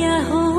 क्या हो